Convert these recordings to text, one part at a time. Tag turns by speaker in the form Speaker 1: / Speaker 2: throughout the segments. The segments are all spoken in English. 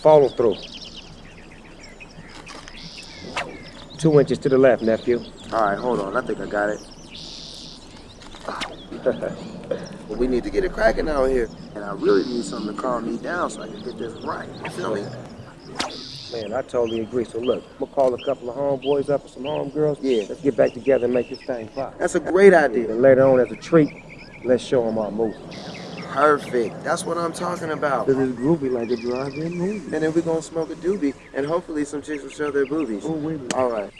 Speaker 1: Follow through. Two inches to the left, nephew.
Speaker 2: All right, hold on. I think I got it. but we need to get it cracking out here. And I really need something to calm me down so I can get this right. You feel me?
Speaker 1: Man, I totally agree. So look, I'm gonna call a couple of homeboys up and some homegirls. Yeah. Let's get back together and make this thing pop.
Speaker 2: That's a great idea.
Speaker 1: And later on, as a treat, let's show them our movie.
Speaker 2: Perfect. That's what I'm talking about.
Speaker 1: Cause it's groovy like a drive-in movie.
Speaker 2: And then we're gonna smoke a doobie, and hopefully some chicks will show their boobies.
Speaker 1: Oh, wait.
Speaker 2: All right.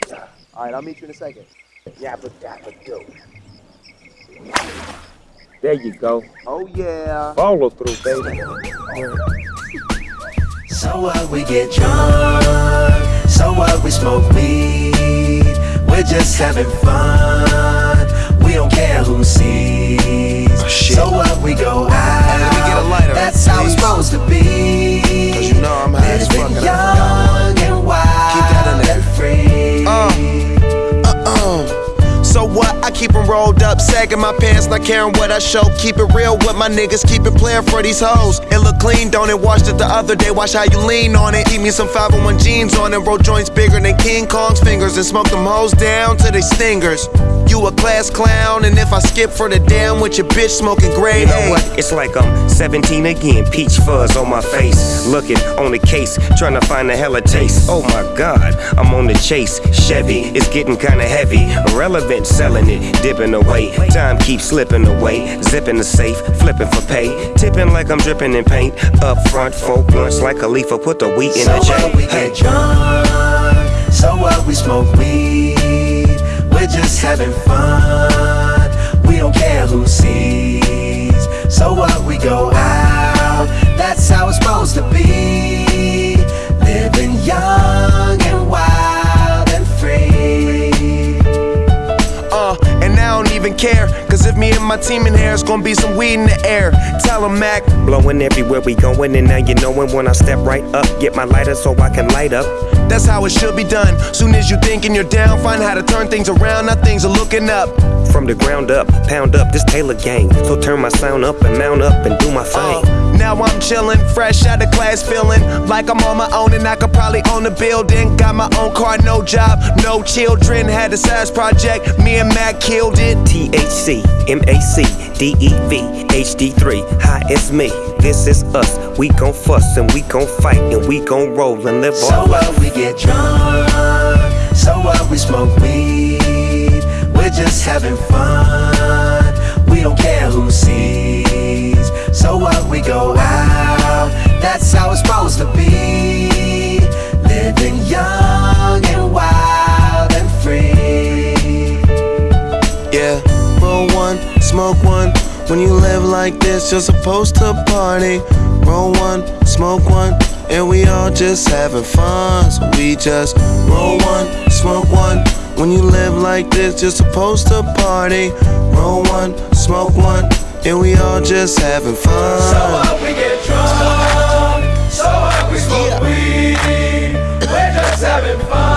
Speaker 2: All right, I'll meet you in a second.
Speaker 1: Yabba dabba do. There you go.
Speaker 2: Oh, yeah.
Speaker 1: Follow through, baby.
Speaker 3: So what we get drunk, so what we smoke weed. We're just having fun,
Speaker 2: sagging my pants, not caring what I show. Keep it real with my niggas, keep it playing for these hoes. It look clean, don't it? Washed it the other day, watch how you lean on it. Eat me some 501 jeans on it, roll joints bigger than King Kong's fingers, and smoke them hoes down to they stingers. You a class clown, and if I skip for the damn with your bitch smoking gray
Speaker 4: You know what? It's like I'm 17 again, peach fuzz on my face. Looking on the case, trying to find a hella taste. Oh my god, I'm on the chase. Chevy, it's getting kinda heavy. Irrelevant, selling it, dipping away. Time keeps slipping away. Zipping the safe, flipping for pay. Tipping like I'm dripping in paint. Up front, four blunts like a leaf, put the wheat in
Speaker 3: So
Speaker 4: the J.
Speaker 3: what we
Speaker 4: Hey.
Speaker 3: get drunk, so what we smoke weed. We're just having fun, we don't care who sees. So what we go out, that's how it's supposed to be. Living young and wild and free.
Speaker 2: Uh, and I don't even care. Cause if me and my team in here, it's gonna be some weed in the air. Tell 'em, Mac.
Speaker 4: Blowing everywhere we going, and now you knowin' when I step right up. Get my lighter so I can light up.
Speaker 2: That's how it should be done. Soon as you thinking you're down, find how to turn things around. Now things are looking up.
Speaker 4: From the ground up, pound up this Taylor gang. So turn my sound up and mount up and do my thing.
Speaker 2: Uh, now I'm chillin', fresh out of class, feeling like I'm on my own and I could probably own a building. Got my own car, no job, no children. Had a size project, me and Mac killed it.
Speaker 4: THC, MAC, DEV, HD3. Hi, it's me. This is us. We gon' fuss and we gon' fight and we gon' roll and live
Speaker 3: So
Speaker 4: our life.
Speaker 3: what we get drunk, so what we smoke weed. We're just having fun,
Speaker 2: When you live like this, you're supposed to party. Roll one, smoke one, and we all just having fun. So we just roll one, smoke one. When you live like this, you're supposed to party. Roll one, smoke one, and we all just having fun.
Speaker 3: So what we get drunk, so what we smoke weed. We're just having fun,